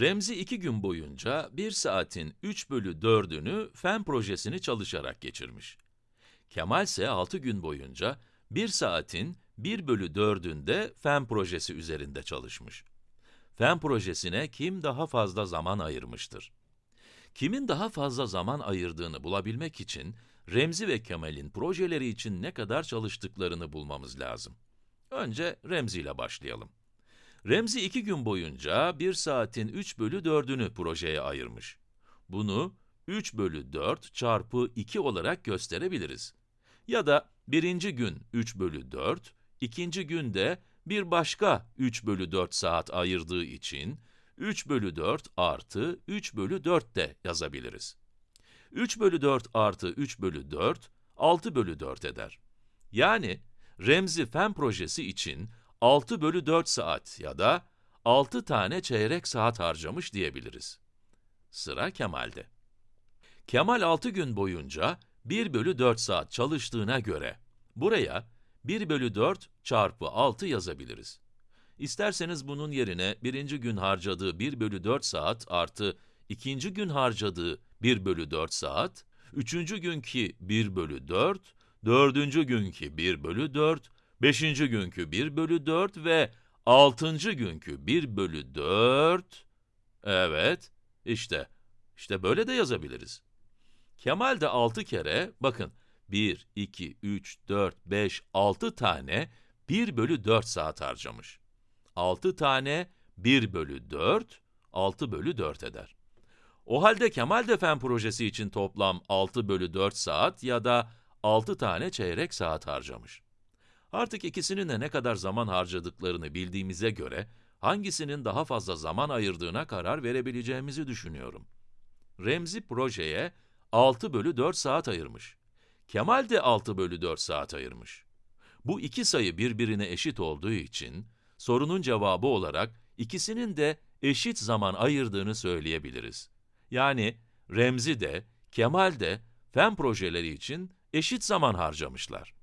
Remzi iki gün boyunca 1 saatin 3 bölü 4'ünü fen projesini çalışarak geçirmiş. Kemal ise 6 gün boyunca 1 saatin 1 bölü 4'ünde fen projesi üzerinde çalışmış. Fen projesine kim daha fazla zaman ayırmıştır? Kimin daha fazla zaman ayırdığını bulabilmek için, Remzi ve Kemal'in projeleri için ne kadar çalıştıklarını bulmamız lazım. Önce Remzi ile başlayalım. Remzi iki gün boyunca 1 saatin 3 bölü 4'ünü projeye ayırmış. Bunu 3 bölü 4 çarpı 2 olarak gösterebiliriz. Ya da birinci gün 3 bölü 4, ikinci günde bir başka 3 bölü 4 saat ayırdığı için 3 bölü 4 artı 3 bölü 4 de yazabiliriz. 3 bölü 4 artı 3 bölü 4, 6 bölü 4 eder. Yani Remzi fen projesi için 6 bölü 4 saat ya da 6 tane çeyrek saat harcamış diyebiliriz. Sıra Kemal'de. Kemal 6 gün boyunca 1 bölü 4 saat çalıştığına göre, buraya 1 bölü 4 çarpı 6 yazabiliriz. İsterseniz bunun yerine birinci gün harcadığı 1 bölü 4 saat artı ikinci gün harcadığı 1 bölü 4 saat, üçüncü günkü 1 bölü 4, dördüncü günkü 1 bölü 4, beşinci günkü 1 bölü 4 ve altıncı günkü 1 bölü 4, evet, işte, işte böyle de yazabiliriz. Kemal de 6 kere, bakın, 1, 2, 3, 4, 5, 6 tane 1 bölü 4 saat harcamış. 6 tane 1 bölü 4, 6 bölü 4 eder. O halde Kemal de fen projesi için toplam 6 bölü 4 saat ya da 6 tane çeyrek saat harcamış. Artık ikisinin de ne kadar zaman harcadıklarını bildiğimize göre, hangisinin daha fazla zaman ayırdığına karar verebileceğimizi düşünüyorum. Remzi projeye 6 bölü 4 saat ayırmış. Kemal de 6 bölü 4 saat ayırmış. Bu iki sayı birbirine eşit olduğu için, sorunun cevabı olarak ikisinin de eşit zaman ayırdığını söyleyebiliriz. Yani Remzi de, Kemal de fen projeleri için eşit zaman harcamışlar.